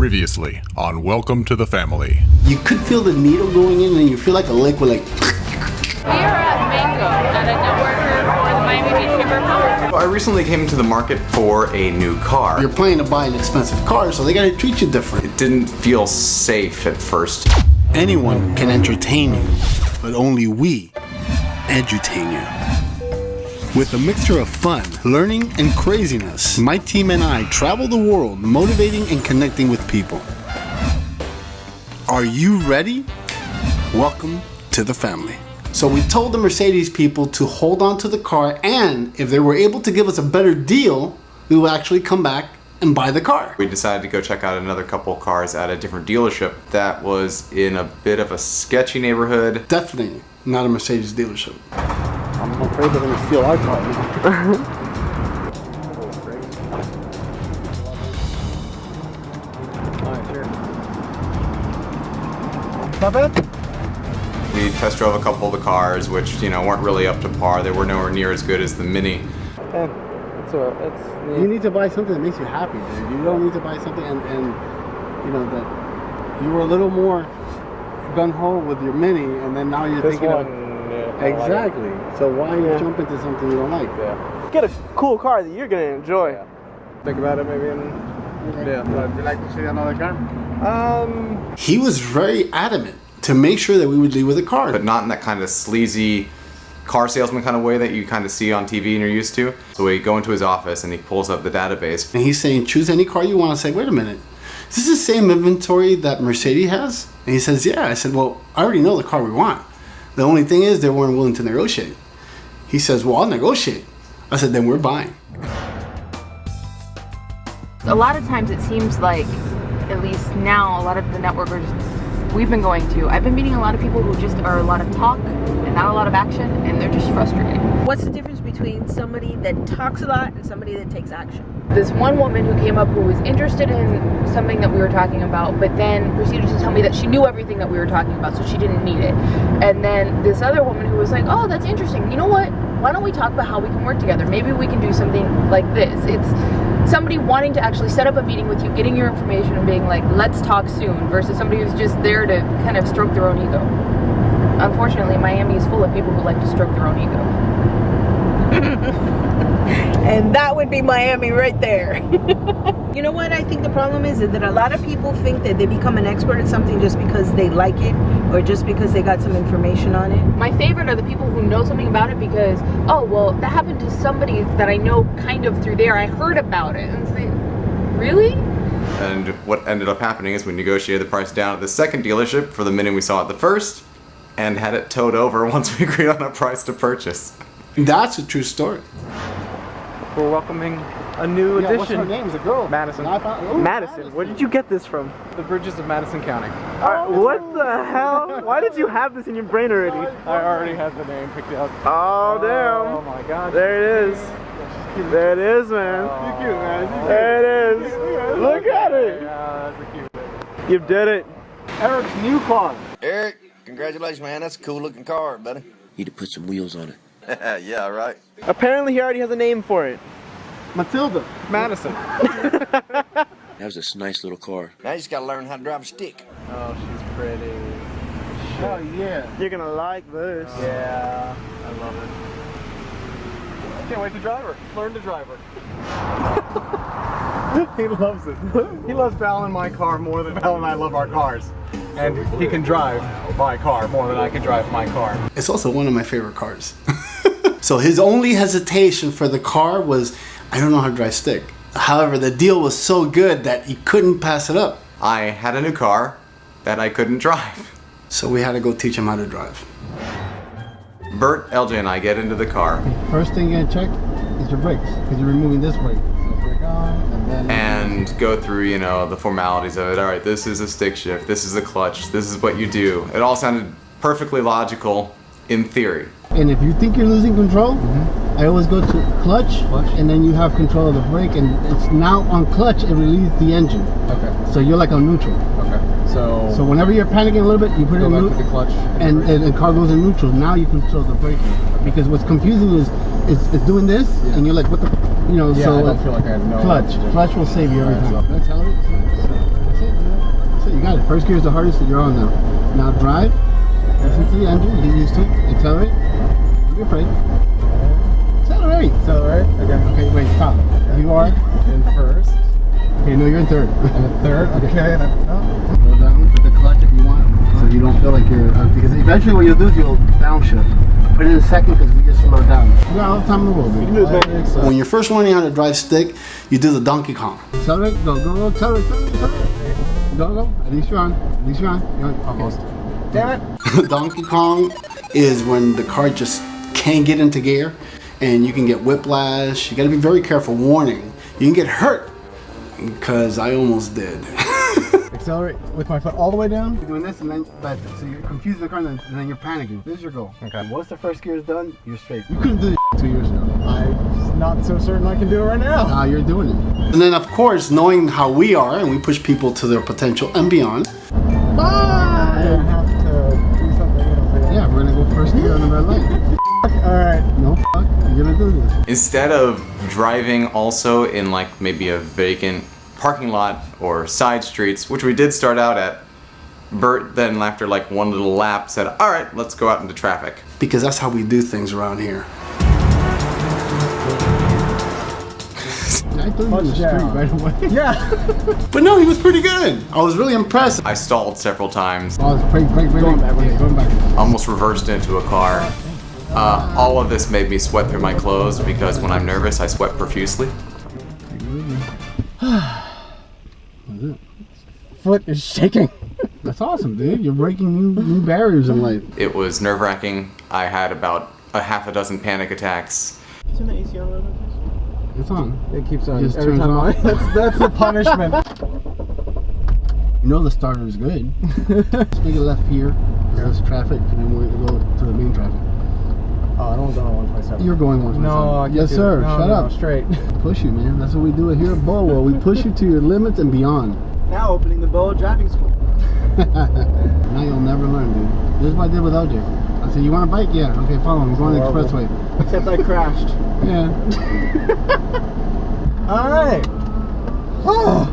Previously on Welcome to the Family. You could feel the needle going in and you feel like a liquid like We are at Mango at a networker for the Miami Beach Chamber of Commerce. I recently came to the market for a new car. you're planning to buy an expensive car, so they gotta treat you different. It didn't feel safe at first. Anyone can entertain you, but only we edutain you. With a mixture of fun, learning, and craziness, my team and I travel the world motivating and connecting with people. Are you ready? Welcome to the family. So we told the Mercedes people to hold on to the car and if they were able to give us a better deal, we will actually come back and buy the car. We decided to go check out another couple cars at a different dealership that was in a bit of a sketchy neighborhood. Definitely not a Mercedes dealership. I'm afraid they're gonna steal our car now. Not bad. We test drove a couple of the cars, which you know weren't really up to par. They were nowhere near as good as the Mini. And it's a, it's You need to buy something that makes you happy, dude. You don't need to buy something and, and you know that you were a little more gun ho with your mini, and then now you're this thinking one. of yeah, I like exactly. So why Yeah. jump into something you don't like? Yeah. Get a cool car that you're gonna enjoy. Think about it, maybe. In, yeah. Would you like to see another car? Um. He was very adamant to make sure that we would leave with a car. but not in that kind of sleazy car salesman kind of way that you kind of see on TV and you're used to. So we go into his office and he pulls up the database. and he's saying, choose any car you want. I say, wait a minute. Is this the same inventory that Mercedes has? And he says, yeah. I said, well, I already know the car we want. The only thing is they weren't willing to negotiate. He says, well, I'll negotiate. I said, then we're buying. A lot of times it seems like, at least now, a lot of the networkers we've been going to, I've been meeting a lot of people who just are a lot of talk and not a lot of action, and they're just frustrated. What's the difference between somebody that talks a lot and somebody that takes action? This one woman who came up who was interested in something that we were talking about, but then proceeded to tell me that she knew everything that we were talking about, so she didn't need it. And then this other woman who was like, oh, that's interesting. You know what? Why don't we talk about how we can work together? Maybe we can do something like this. It's somebody wanting to actually set up a meeting with you, getting your information and being like, let's talk soon, versus somebody who's just there to kind of stroke their own ego. Unfortunately, Miami is full of people who like to stroke their own ego. And that would be Miami right there. you know what I think the problem is? Is that a lot of people think that they become an expert at something just because they like it or just because they got some information on it. My favorite are the people who know something about it because, oh, well, that happened to somebody that I know kind of through there. I heard about it. And it's like, really? And what ended up happening is we negotiated the price down at the second dealership for the minute we saw at the first and had it towed over once we agreed on a price to purchase. That's a true story. We're welcoming a new Yeah, what's her addition. name? Is a girl. Madison. Found- ooh, Madison. Where did you get this from? The bridges of Madison County. Uh, what the hell? Why did you have this in your brain already? I already had the name picked out. Oh, Oh damn. Oh my god. There it is. There it is, man. You're cute, man. There it is. Look at it. Yeah, that's a cute. You did it. Eric's new car. Eric, congratulations, man. That's a cool looking car, buddy. You Need to put some wheels on it. yeah, right. Apparently, he already has a name for it. Matilda. Madison. That was a nice little car. Now you just gotta learn how to drive a stick. Oh, she's pretty. Oh, yeah. You're gonna like this. Yeah, I love it. Can't wait to drive her. Learn to drive her. he loves it. He loves Val and my car more than Val and I love our cars. And he can drive my car more than I can drive my car. It's also one of my favorite cars. So his only hesitation for the car was, I don't know how to drive stick. However, the deal was so good that he couldn't pass it up. I had a new car that I couldn't drive. So we had to go teach him how to drive. Bert, LJ, and I get into the car First thing you gotta check is your brakes, because you're removing this brake. So on, and and go through, you know, the formalities of it. All right, this is a stick shift, this is a clutch, this is what you do. It all sounded perfectly logical in theory. And if you think you're losing control, I always go to clutch, and then you have control of the brake, and it's now on clutch, it releases the engine. Okay. So you're like on neutral. Okay. So, So whenever you're panicking a little bit, you put it in neutral. the clutch. and, and the car goes in neutral. Now you control the braking. Because what's confusing is it's, it's doing this, and you're like, what the, you know, Yeah, so I don't feel like I know uh, clutch. what to do. Clutch will save you every Alright, time. so- That's how it is. That's it. First gear is the hardest that you're on now. Now drive. Listen to engine. Get used to it. Accelerate. Don't be afraid. Accelerate. Accelerate. Okay. Okay, wait, stop. You are. In first. Okay, no, you're in third. And a third. Okay. And a, oh. Slow down. Put the clutch if you want. So you don't feel like you're. Uh, because eventually what you'll do is you'll downshift. Put it in second because we just slowed down. You got all the time in the world, dude. You can do this. When you're first learning how to drive stick, you do the Donkey Kong. Accelerate, go, go, go, accelerate, accelerate, accelerate. Go, go. At least you're on. At least you're on. You're on. Almost. Damn it. Donkey Kong is when the car just can't get into gear and you can get whiplash. You gotta be very careful. Warning, you can get hurt because I almost did. Accelerate with my foot all the way down. You're doing this and then, but, so you're confusing the car and then, and then you're panicking. This is your goal. Okay. Once the first gear is done, you're straight. You couldn't do this two years ago. I'm not so certain I can do it right now. Now you're doing it. And then, of course, knowing how we are and we push people to their potential and beyond. I Bye! Yeah, gonna go first gear on the red light. All right. No, fuck, you're gonna do this. Instead of driving also in like maybe a vacant parking lot or side streets, which we did start out at, Bert then after like one little lap said, all right, let's go out into traffic. Because that's how we do things around here. I threw you in the street Touchdown. right away. Yeah. But no, he was pretty good. I was really impressed. I stalled several times, Oh, it's break, break, break, Going break. backwards. Yeah, going back. almost reversed into a car. Uh, all of this made me sweat through my clothes because when I'm nervous, I sweat profusely. Foot is shaking. That's awesome, dude. You're breaking new, new barriers in life. It was nerve wracking. I had about a half a dozen panic attacks. Turn the AC on a little bit. It's on. It keeps on Just every turns time. I, that's that's the punishment. You know the starter is good. Just make it left here. There's traffic, and then we'll go to the main traffic. oh, I don't go on 127. You're going one. No, I can't Yes, sir. No, Shut no, up. Straight. Push you, man. That's what we do here at Bolwell. We push you to your limits and beyond. Now opening the Boa driving school. now you'll never learn, dude. This is what I did with LJ. I said, "You want a bike? Yeah. Okay, follow me. We're going the expressway." Except I crashed. Yeah. All right. Oh.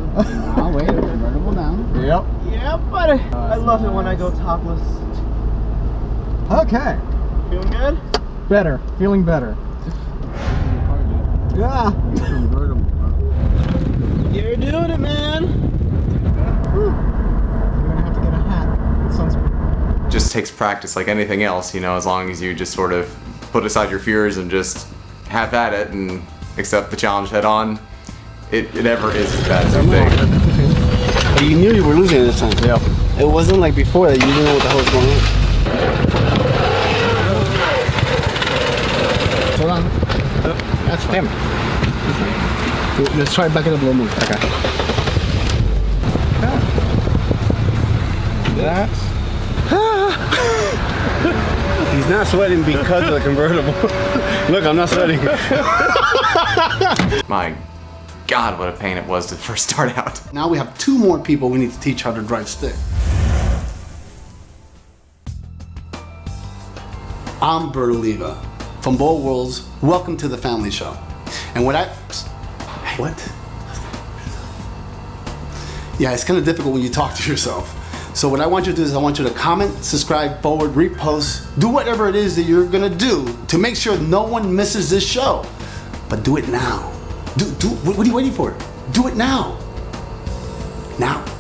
I'll wait. Convertible down. Yep. Yeah, buddy. Uh, I love it when I go topless. Okay. Feeling good? Better. Feeling better. Yeah. Convertible. bro. You're doing it, man. Whew. You're gonna have to get a hat with sunscreen. Just takes practice like anything else, you know, as long as you just sort of put aside your fears and just have at it and accept the challenge head on. It, it never is as bad as you think. But you knew you were losing this time. Yeah. It wasn't like before that you didn't know what the hell was going on. Hold on. That's damn it. Let's try back it up a little more. Okay. That's He's not sweating because of the convertible. Look, I'm not sweating. My God, what a pain it was to first start out. Now we have two more people we need to teach how to drive stick. I'm Bert Oliva from Bold Worlds. Welcome to the Family Show. And what I. What? Yeah, it's kind of difficult when you talk to yourself. So what I want you to do is I want you to comment, subscribe, forward, repost, do whatever it is that you're gonna do to make sure no one misses this show. But do it now. Do do what are you waiting for? Do it now. Now.